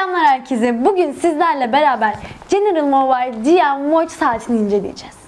Selamlar herkese. Bugün sizlerle beraber General Mobile GM Watch saatini inceleyeceğiz.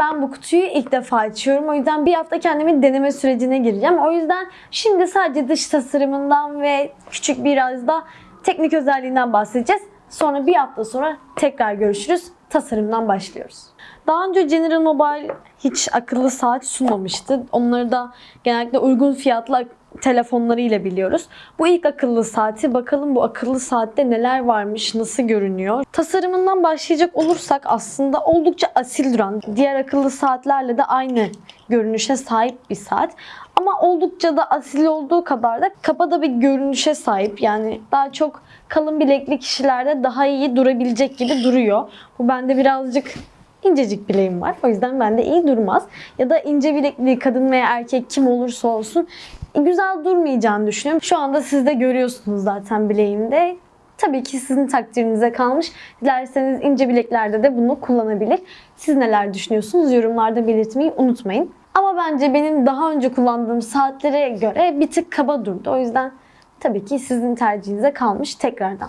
Ben bu kutuyu ilk defa açıyorum. O yüzden bir hafta kendimi deneme sürecine gireceğim. O yüzden şimdi sadece dış tasarımından ve küçük biraz da teknik özelliğinden bahsedeceğiz. Sonra bir hafta sonra tekrar görüşürüz. Tasarımdan başlıyoruz. Daha önce General Mobile hiç akıllı saat sunmamıştı. Onları da genellikle uygun fiyatlı telefonlarıyla biliyoruz. Bu ilk akıllı saati bakalım bu akıllı saatte neler varmış, nasıl görünüyor. Tasarımından başlayacak olursak aslında oldukça asil duran, diğer akıllı saatlerle de aynı görünüşe sahip bir saat. Ama oldukça da asil olduğu kadar da kafada bir görünüşe sahip. Yani daha çok kalın bilekli kişilerde daha iyi durabilecek gibi duruyor. Bu bende birazcık incecik bileğim var. O yüzden bende iyi durmaz. Ya da ince bilekli kadın veya erkek kim olursa olsun güzel durmayacağını düşünüyorum. Şu anda siz de görüyorsunuz zaten bileğimde. Tabii ki sizin takdirinize kalmış. Dilerseniz ince bileklerde de bunu kullanabilir. Siz neler düşünüyorsunuz? Yorumlarda belirtmeyi unutmayın. Ama bence benim daha önce kullandığım saatlere göre bir tık kaba durdu. O yüzden tabii ki sizin tercihinize kalmış tekrardan.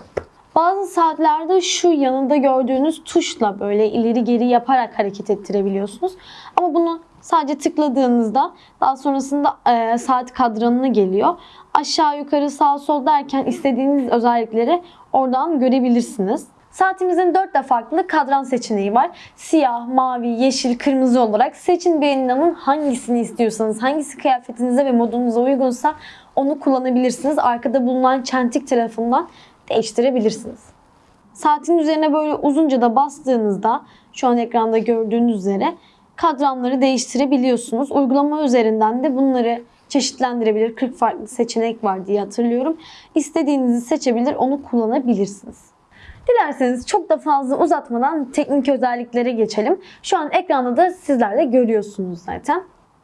Bazı saatlerde şu yanında gördüğünüz tuşla böyle ileri geri yaparak hareket ettirebiliyorsunuz. Ama bunu sadece tıkladığınızda daha sonrasında e, saat kadranına geliyor. Aşağı yukarı sağ sol derken istediğiniz özellikleri oradan görebilirsiniz. Saatimizin 4 de farklı kadran seçeneği var. Siyah, mavi, yeşil, kırmızı olarak seçin beğenilen hangisini istiyorsanız, hangisi kıyafetinize ve modunuza uygunsa onu kullanabilirsiniz. Arkada bulunan çentik tarafından değiştirebilirsiniz. Saatin üzerine böyle uzunca da bastığınızda şu an ekranda gördüğünüz üzere kadranları değiştirebiliyorsunuz. Uygulama üzerinden de bunları çeşitlendirebilir. 40 farklı seçenek var diye hatırlıyorum. İstediğinizi seçebilir, onu kullanabilirsiniz. Dilerseniz çok da fazla uzatmadan teknik özelliklere geçelim. Şu an ekranda da sizler de görüyorsunuz zaten.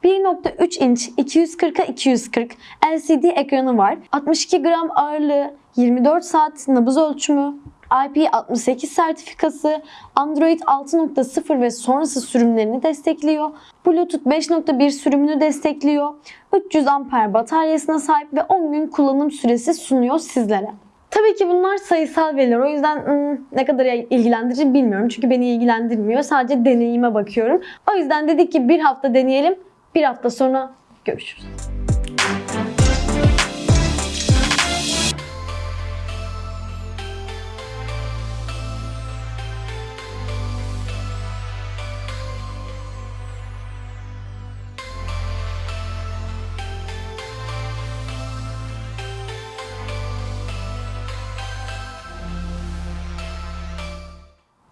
1.3 inç 240'a 240 LCD ekranı var. 62 gram ağırlığı, 24 saat nabız ölçümü, IP68 sertifikası, Android 6.0 ve sonrası sürümlerini destekliyor. Bluetooth 5.1 sürümünü destekliyor. 300 amper bataryasına sahip ve 10 gün kullanım süresi sunuyor sizlere. Tabii ki bunlar sayısal veriler. O yüzden hmm, ne kadar ilgilendirici bilmiyorum. Çünkü beni ilgilendirmiyor. Sadece deneyime bakıyorum. O yüzden dedik ki bir hafta deneyelim. Bir hafta sonra görüşürüz.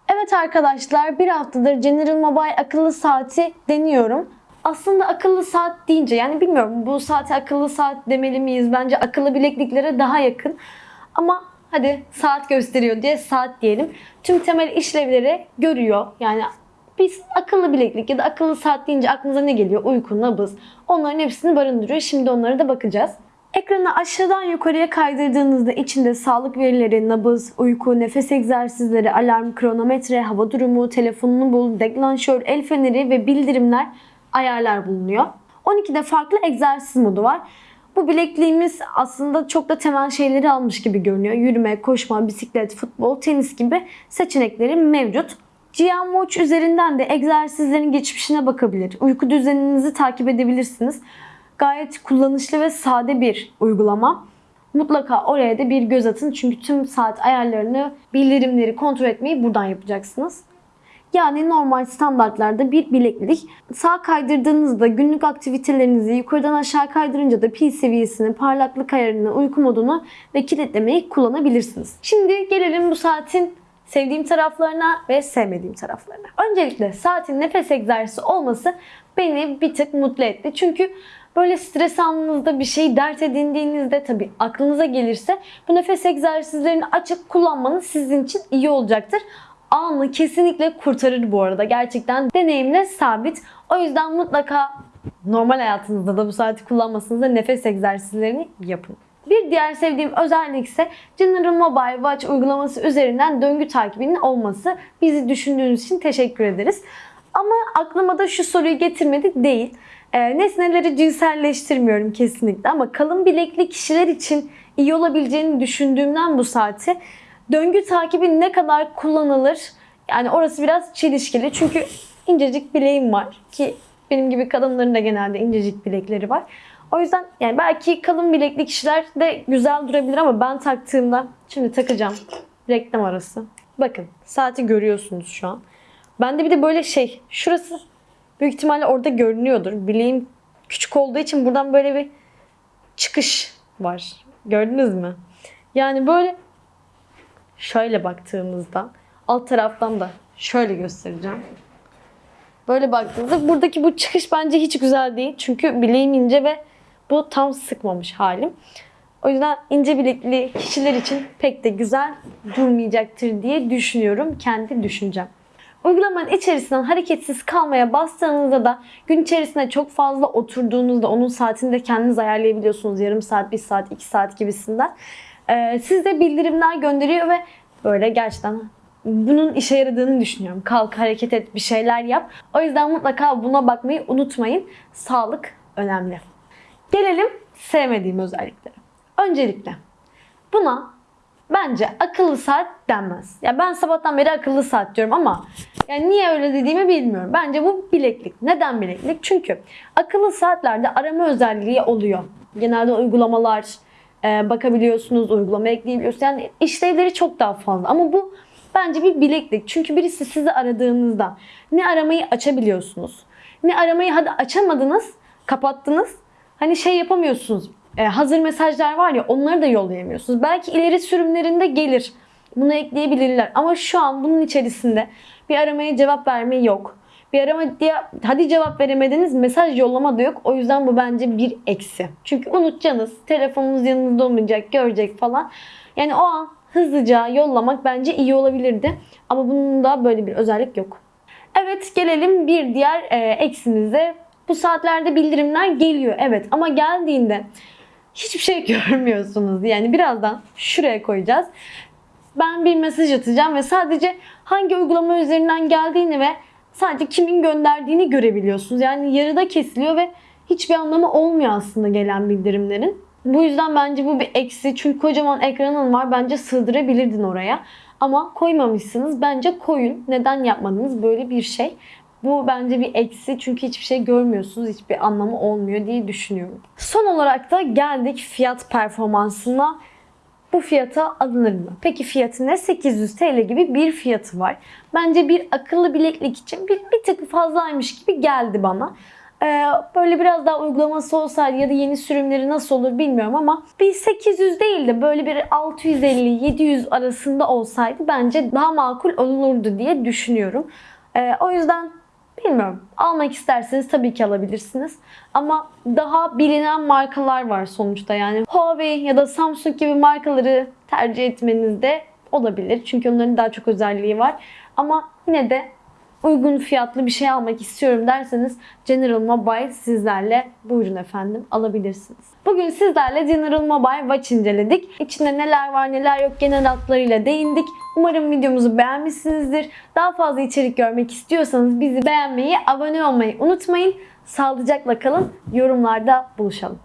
Evet arkadaşlar bir haftadır General Mobile akıllı saati deniyorum. Aslında akıllı saat deyince yani bilmiyorum bu saate akıllı saat demeli miyiz? Bence akıllı bilekliklere daha yakın. Ama hadi saat gösteriyor diye saat diyelim. Tüm temel işlevleri görüyor. Yani biz akıllı bileklik ya da akıllı saat deyince aklınıza ne geliyor? Uyku, nabız. Onların hepsini barındırıyor. Şimdi onlara da bakacağız. Ekranı aşağıdan yukarıya kaydırdığınızda içinde sağlık verileri, nabız, uyku, nefes egzersizleri, alarm, kronometre, hava durumu, telefonunu bul, deklanşör, el feneri ve bildirimler ayarlar bulunuyor. 12'de farklı egzersiz modu var. Bu bilekliğimiz aslında çok da temel şeyleri almış gibi görünüyor. Yürüme, koşma, bisiklet, futbol, tenis gibi seçenekleri mevcut. GM Watch üzerinden de egzersizlerin geçmişine bakabilir. Uyku düzeninizi takip edebilirsiniz. Gayet kullanışlı ve sade bir uygulama. Mutlaka oraya da bir göz atın çünkü tüm saat ayarlarını, bildirimleri kontrol etmeyi buradan yapacaksınız. Yani normal standartlarda bir bileklik. Sağ kaydırdığınızda günlük aktivitelerinizi yukarıdan aşağı kaydırınca da pil seviyesini, parlaklık ayarını, uyku modunu ve kilitlemeyi kullanabilirsiniz. Şimdi gelelim bu saatin sevdiğim taraflarına ve sevmediğim taraflarına. Öncelikle saatin nefes egzersizi olması beni bir tık mutlu etti. Çünkü böyle stres anınızda bir şey dert edindiğinizde tabii aklınıza gelirse bu nefes egzersizlerini açıp kullanmanız sizin için iyi olacaktır anı kesinlikle kurtarır bu arada. Gerçekten deneyimle sabit. O yüzden mutlaka normal hayatınızda da bu saati kullanmasanız da nefes egzersizlerini yapın. Bir diğer sevdiğim özellik ise General Mobile Watch uygulaması üzerinden döngü takibinin olması. Bizi düşündüğünüz için teşekkür ederiz. Ama aklıma da şu soruyu getirmedi değil. E, nesneleri cinselleştirmiyorum kesinlikle ama kalın bilekli kişiler için iyi olabileceğini düşündüğümden bu saati döngü takibi ne kadar kullanılır? Yani orası biraz çelişkili. Çünkü incecik bileğim var ki benim gibi kadınların da genelde incecik bilekleri var. O yüzden yani belki kalın bilekli kişiler de güzel durabilir ama ben taktığımda şimdi takacağım. Reklam arası. Bakın saati görüyorsunuz şu an. Bende bir de böyle şey şurası büyük ihtimalle orada görünüyordur. Bileğim küçük olduğu için buradan böyle bir çıkış var. Gördünüz mü? Yani böyle şöyle baktığımızda alt taraftan da şöyle göstereceğim. Böyle baktığınızda buradaki bu çıkış bence hiç güzel değil. Çünkü bileğim ince ve bu tam sıkmamış halim. O yüzden ince bilekli kişiler için pek de güzel durmayacaktır diye düşünüyorum. Kendi düşüncem. Uygulamanın içerisinden hareketsiz kalmaya bastığınızda da gün içerisinde çok fazla oturduğunuzda onun saatini de kendiniz ayarlayabiliyorsunuz. Yarım saat, bir saat, iki saat gibisinden. Ee, size bildirimler gönderiyor ve böyle gerçekten bunun işe yaradığını düşünüyorum. Kalk, hareket et, bir şeyler yap. O yüzden mutlaka buna bakmayı unutmayın. Sağlık önemli. Gelelim sevmediğim özelliklere. Öncelikle buna bence akıllı saat denmez. Ya ben sabahtan beri akıllı saat diyorum ama yani niye öyle dediğimi bilmiyorum. Bence bu bileklik. Neden bileklik? Çünkü akıllı saatlerde arama özelliği oluyor. Genelde uygulamalar e, bakabiliyorsunuz, uygulama ekleyebiliyorsunuz. Yani işlevleri çok daha fazla. Ama bu bence bir bileklik. Çünkü birisi sizi aradığınızda ne aramayı açabiliyorsunuz. Ne aramayı hadi açamadınız, kapattınız. Hani şey yapamıyorsunuz. E, hazır mesajlar var ya onları da yollayamıyorsunuz. Belki ileri sürümlerinde gelir. Bunu ekleyebilirler. Ama şu an bunun içerisinde bir aramaya cevap verme yok. Bir arama diye hadi cevap veremediniz mesaj yollama da yok. O yüzden bu bence bir eksi. Çünkü unutacaksınız. Telefonunuz yanınızda olmayacak, görecek falan. Yani o an hızlıca yollamak bence iyi olabilirdi. Ama bunun da böyle bir özellik yok. Evet gelelim bir diğer e, eksimize. Bu saatlerde bildirimler geliyor evet ama geldiğinde hiçbir şey görmüyorsunuz. Yani birazdan şuraya koyacağız. Ben bir mesaj atacağım ve sadece hangi uygulama üzerinden geldiğini ve sadece kimin gönderdiğini görebiliyorsunuz. Yani yarıda kesiliyor ve hiçbir anlamı olmuyor aslında gelen bildirimlerin. Bu yüzden bence bu bir eksi. Çünkü kocaman ekranın var. Bence sığdırabilirdin oraya. Ama koymamışsınız. Bence koyun. Neden yapmadınız böyle bir şey? Bu bence bir eksi çünkü hiçbir şey görmüyorsunuz, hiçbir anlamı olmuyor diye düşünüyorum. Son olarak da geldik fiyat performansına. Bu fiyata alınır mı? Peki fiyatı ne? 800 TL gibi bir fiyatı var. Bence bir akıllı bileklik için bir, bir tık fazlaymış gibi geldi bana. Ee, böyle biraz daha uygulaması olsaydı ya da yeni sürümleri nasıl olur bilmiyorum ama bir 800 değil de böyle bir 650-700 arasında olsaydı bence daha makul olurdu diye düşünüyorum. Ee, o yüzden bilmiyorum. Almak isterseniz tabii ki alabilirsiniz. Ama daha bilinen markalar var sonuçta. Yani Huawei ya da Samsung gibi markaları tercih etmeniz de olabilir. Çünkü onların daha çok özelliği var. Ama yine de uygun fiyatlı bir şey almak istiyorum derseniz General Mobile sizlerle buyurun efendim alabilirsiniz. Bugün sizlerle General Mobile Watch inceledik. İçinde neler var neler yok genel hatlarıyla değindik. Umarım videomuzu beğenmişsinizdir. Daha fazla içerik görmek istiyorsanız bizi beğenmeyi, abone olmayı unutmayın. Sağlıcakla kalın. Yorumlarda buluşalım.